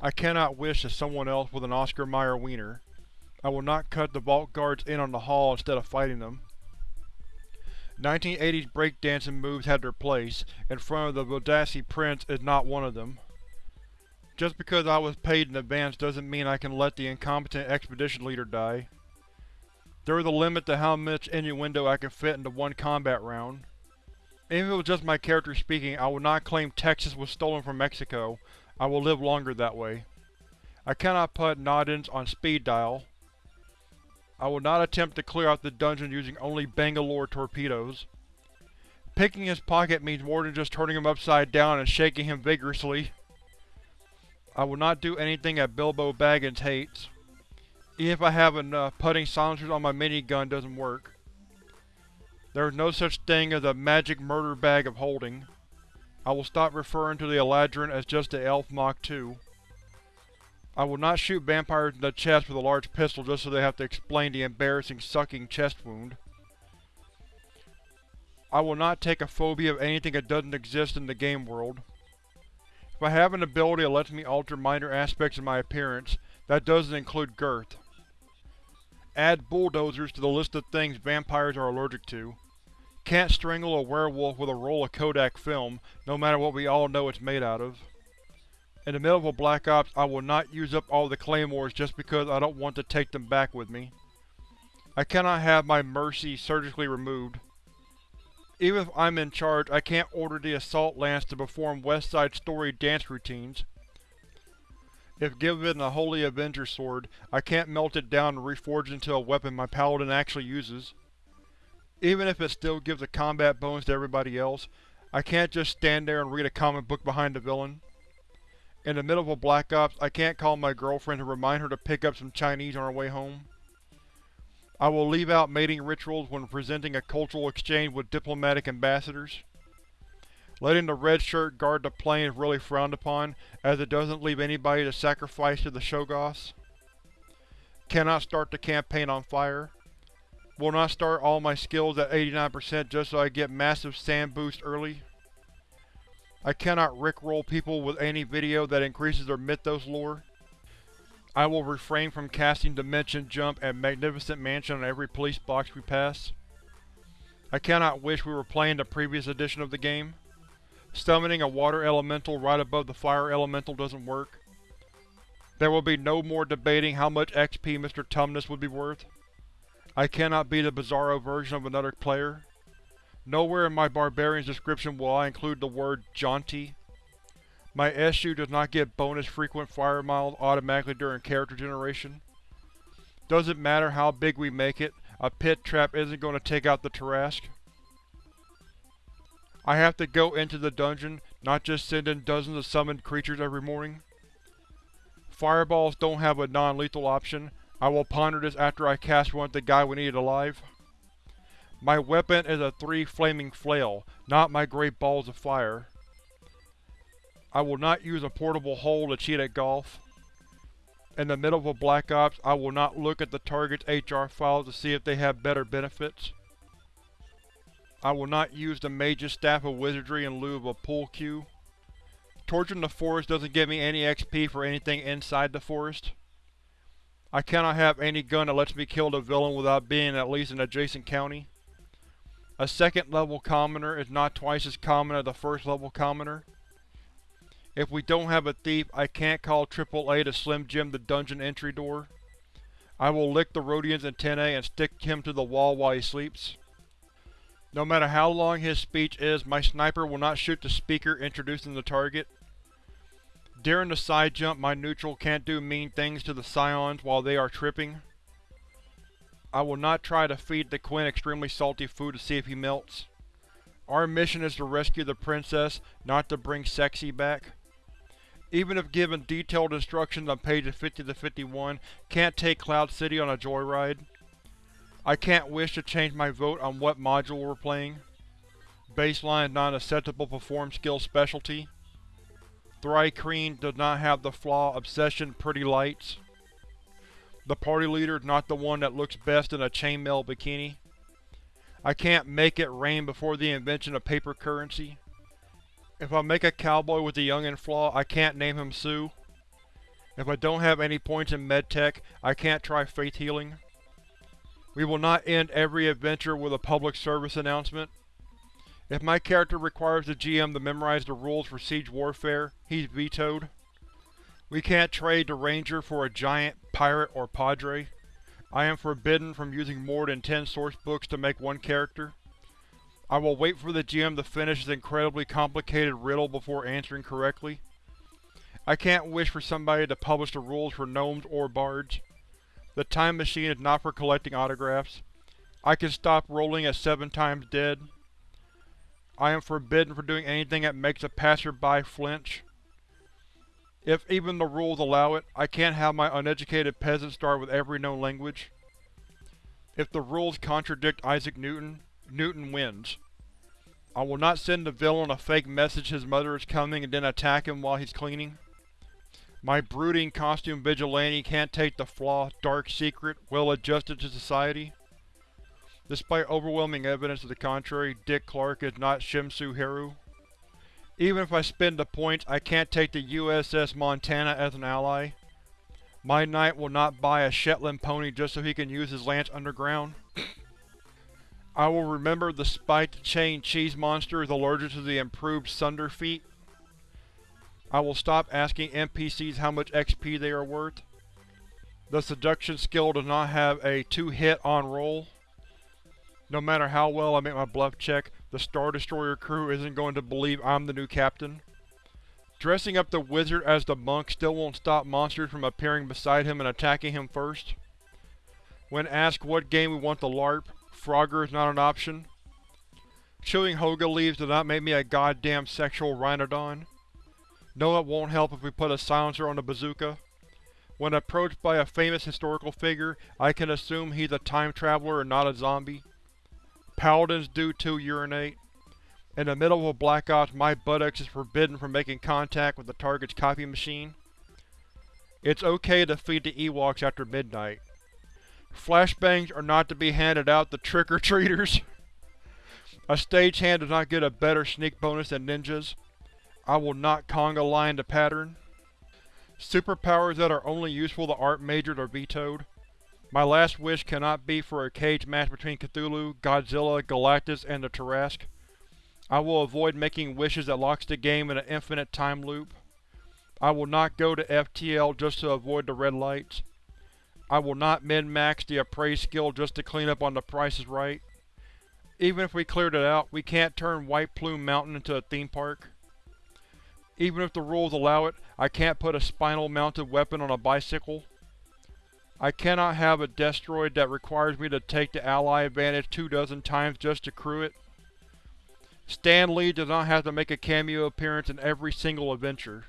I cannot wish as someone else with an Oscar Mayer wiener. I will not cut the Vault Guards in on the haul instead of fighting them. 1980s breakdancing moves had their place, in front of the Bodassi Prince is not one of them. Just because I was paid in advance doesn't mean I can let the incompetent expedition leader die. There is a limit to how much innuendo I can fit into one combat round. Even if it was just my character speaking, I would not claim Texas was stolen from Mexico. I will live longer that way. I cannot put Nodens on speed dial. I will not attempt to clear out the dungeon using only Bangalore torpedoes. Picking his pocket means more than just turning him upside down and shaking him vigorously. I will not do anything that Bilbo Baggins hates. Even if I have enough, putting silencers on my minigun doesn't work. There is no such thing as a magic murder bag of holding. I will stop referring to the Eladrin as just the Elf Mach 2. I will not shoot vampires in the chest with a large pistol just so they have to explain the embarrassing sucking chest wound. I will not take a phobia of anything that doesn't exist in the game world. If I have an ability that lets me alter minor aspects of my appearance, that doesn't include girth. Add bulldozers to the list of things vampires are allergic to. Can't strangle a werewolf with a roll of Kodak film, no matter what we all know it's made out of. In the middle of a Black Ops, I will not use up all the claymores just because I don't want to take them back with me. I cannot have my Mercy surgically removed. Even if I'm in charge, I can't order the Assault Lance to perform West Side Story dance routines. If given a Holy Avenger sword, I can't melt it down and reforge it into a weapon my paladin actually uses. Even if it still gives a combat bonus to everybody else, I can't just stand there and read a comic book behind the villain. In the middle of a Black Ops, I can't call my girlfriend to remind her to pick up some Chinese on her way home. I will leave out mating rituals when presenting a cultural exchange with diplomatic ambassadors. Letting the red shirt guard the plane is really frowned upon, as it doesn't leave anybody to sacrifice to the Shoggoths. Cannot start the campaign on fire. Will not start all my skills at 89% just so I get massive SAN boost early. I cannot rickroll people with any video that increases their Mythos lore. I will refrain from casting Dimension Jump and Magnificent Mansion on every police box we pass. I cannot wish we were playing the previous edition of the game. Summoning a water elemental right above the fire elemental doesn't work. There will be no more debating how much XP Mr. Tumnus would be worth. I cannot be the bizarro version of another player. Nowhere in my barbarian's description will I include the word jaunty. My SU does not get bonus frequent fire miles automatically during character generation. Doesn't matter how big we make it, a pit trap isn't going to take out the Tarrasque. I have to go into the dungeon, not just send in dozens of summoned creatures every morning. Fireballs don't have a non-lethal option. I will ponder this after I cast one at the guy we needed alive. My weapon is a three flaming flail, not my great balls of fire. I will not use a portable hole to cheat at golf. In the middle of a Black Ops, I will not look at the target's HR files to see if they have better benefits. I will not use the Mage's Staff of Wizardry in lieu of a pool cue. Torching the forest doesn't give me any XP for anything inside the forest. I cannot have any gun that lets me kill the villain without being in at least an adjacent county. A second level commoner is not twice as common as a first level commoner. If we don't have a thief, I can't call AAA to Slim Jim the dungeon entry door. I will lick the Rodian's antennae and stick him to the wall while he sleeps. No matter how long his speech is, my sniper will not shoot the speaker introducing the target. During the side jump, my neutral can't do mean things to the scions while they are tripping. I will not try to feed the Quinn extremely salty food to see if he melts. Our mission is to rescue the princess, not to bring Sexy back even if given detailed instructions on pages 50 to 51, can't take Cloud City on a joyride. I can't wish to change my vote on what module we're playing. Baseline non-acceptable perform skill specialty. Thri-kreen does not have the flaw Obsession Pretty Lights. The party leader is not the one that looks best in a chainmail bikini. I can't make it rain before the invention of paper currency. If I make a cowboy with the youngin' flaw, I can't name him Sue. If I don't have any points in medtech, I can't try faith healing. We will not end every adventure with a public service announcement. If my character requires the GM to memorize the rules for Siege Warfare, he's vetoed. We can't trade the Ranger for a giant, pirate, or padre. I am forbidden from using more than 10 sourcebooks to make one character. I will wait for the GM to finish his incredibly complicated riddle before answering correctly. I can't wish for somebody to publish the rules for gnomes or bards. The time machine is not for collecting autographs. I can stop rolling at seven times dead. I am forbidden from doing anything that makes a passerby flinch. If even the rules allow it, I can't have my uneducated peasant start with every known language. If the rules contradict Isaac Newton, Newton wins. I will not send the villain a fake message his mother is coming and then attack him while he's cleaning. My brooding costume vigilante can't take the flaw, dark secret, well adjusted to society. Despite overwhelming evidence to the contrary, Dick Clark is not Shimsu Haru. Even if I spend the points, I can't take the USS Montana as an ally. My knight will not buy a Shetland pony just so he can use his lance underground. I will remember the spiked chain cheese monster is allergic to the improved Sunder feat. I will stop asking NPCs how much XP they are worth. The seduction skill does not have a two-hit on roll. No matter how well I make my bluff check, the Star Destroyer crew isn't going to believe I'm the new captain. Dressing up the wizard as the monk still won't stop monsters from appearing beside him and attacking him first. When asked what game we want to LARP, Frogger is not an option. Chewing Hoga leaves does not make me a goddamn sexual rhinodon. No, it won't help if we put a silencer on the bazooka. When approached by a famous historical figure, I can assume he's a time traveler and not a zombie. Paladins do too urinate. In the middle of a Black Ops, my buttocks is forbidden from making contact with the target's copy machine. It's okay to feed the Ewoks after midnight. Flashbangs are not to be handed out to trick-or-treaters. a stagehand does not get a better sneak bonus than ninjas. I will not conga line the pattern. Superpowers that are only useful to art majors are vetoed. My last wish cannot be for a cage match between Cthulhu, Godzilla, Galactus, and the Tarrasque. I will avoid making wishes that locks the game in an infinite time loop. I will not go to FTL just to avoid the red lights. I will not min-max the appraise skill just to clean up on the Price is Right. Even if we cleared it out, we can't turn White Plume Mountain into a theme park. Even if the rules allow it, I can't put a spinal-mounted weapon on a bicycle. I cannot have a destroid that requires me to take the ally advantage two dozen times just to crew it. Stan Lee does not have to make a cameo appearance in every single adventure.